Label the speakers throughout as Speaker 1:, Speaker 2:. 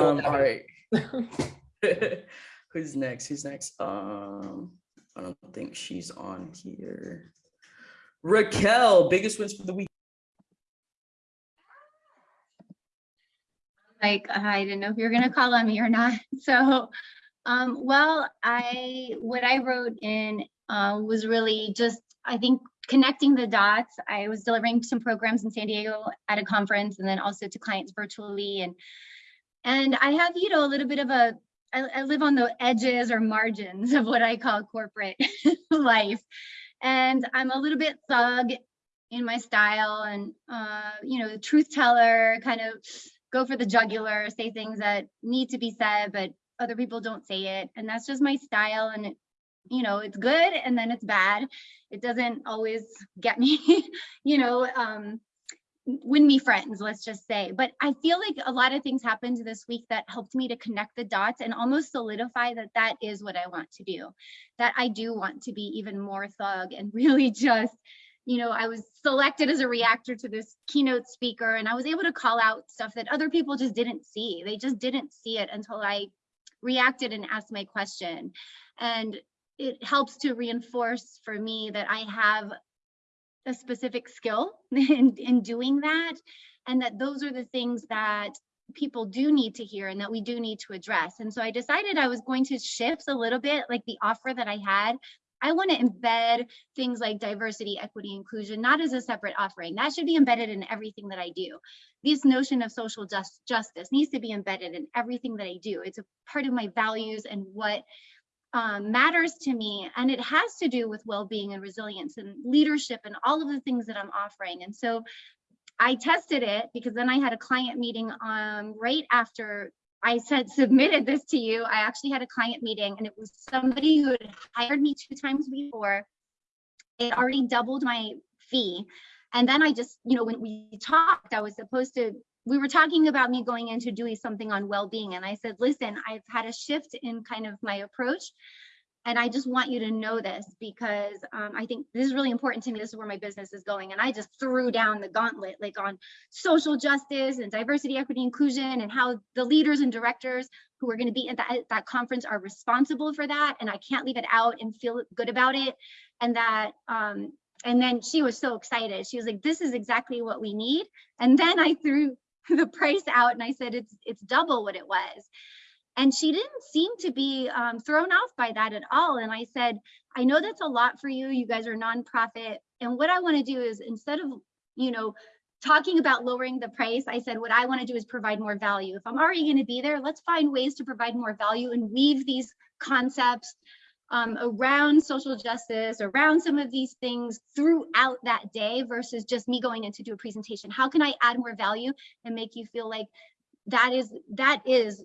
Speaker 1: Um, all right. Who's next? Who's next? Um, I don't think she's on here. Raquel, biggest wins for the week.
Speaker 2: like I didn't know if you were gonna call on me or not. So, um, well, I what I wrote in uh, was really just I think connecting the dots. I was delivering some programs in San Diego at a conference, and then also to clients virtually, and and I have you know a little bit of a I, I live on the edges or margins of what I call corporate life, and I'm a little bit thug in my style, and uh, you know, the truth teller kind of go for the jugular, say things that need to be said, but other people don't say it. And that's just my style. And, you know, it's good and then it's bad. It doesn't always get me, you know, um, win me friends, let's just say. But I feel like a lot of things happened this week that helped me to connect the dots and almost solidify that that is what I want to do, that I do want to be even more thug and really just you know, I was selected as a reactor to this keynote speaker and I was able to call out stuff that other people just didn't see. They just didn't see it until I reacted and asked my question. And it helps to reinforce for me that I have a specific skill in, in doing that. And that those are the things that people do need to hear and that we do need to address. And so I decided I was going to shift a little bit like the offer that I had I want to embed things like diversity, equity, inclusion, not as a separate offering. That should be embedded in everything that I do. This notion of social just, justice needs to be embedded in everything that I do. It's a part of my values and what um, matters to me. And it has to do with well-being and resilience and leadership and all of the things that I'm offering. And so I tested it because then I had a client meeting um, right after I said submitted this to you. I actually had a client meeting and it was somebody who had hired me two times before. It already doubled my fee. And then I just, you know, when we talked, I was supposed to, we were talking about me going into doing something on well-being. And I said, listen, I've had a shift in kind of my approach. And I just want you to know this because um, I think this is really important to me. This is where my business is going. And I just threw down the gauntlet like on social justice and diversity, equity, inclusion, and how the leaders and directors who are going to be at that, at that conference are responsible for that. And I can't leave it out and feel good about it. And that, um, and then she was so excited. She was like, this is exactly what we need. And then I threw the price out and I said, it's, it's double what it was. And she didn't seem to be um, thrown off by that at all. And I said, I know that's a lot for you. You guys are nonprofit. And what I want to do is instead of, you know, talking about lowering the price, I said, what I want to do is provide more value. If I'm already going to be there, let's find ways to provide more value and weave these concepts um, around social justice, around some of these things throughout that day versus just me going in to do a presentation. How can I add more value and make you feel like that is that is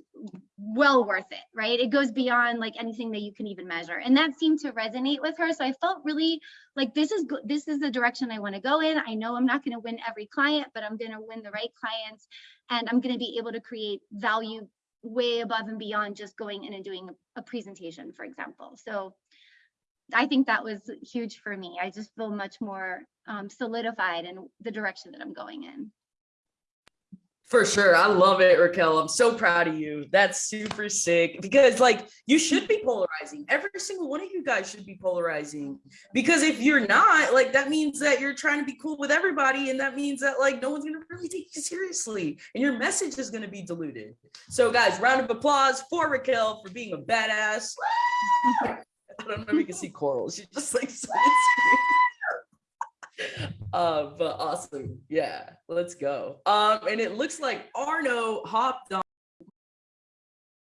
Speaker 2: well worth it right? It goes beyond like anything that you can even measure. And that seemed to resonate with her. So i felt really like this is this is the direction i want to go in. I know i'm not going to win every client but i'm going to win the right clients and i'm going to be able to create value way above and beyond just going in and doing a, presentation for example so I think that was huge for me. I just feel much more um, solidified in the direction that I'm going in.
Speaker 1: For sure. I love it, Raquel. I'm so proud of you. That's super sick because like you should be polarizing. Every single one of you guys should be polarizing because if you're not like, that means that you're trying to be cool with everybody. And that means that like, no one's going to really take you seriously and your message is going to be diluted. So guys, round of applause for Raquel for being a badass. I don't know if you can see Coral. She's just like, uh, but awesome. Yeah, let's go. Um, and it looks like Arno hopped on.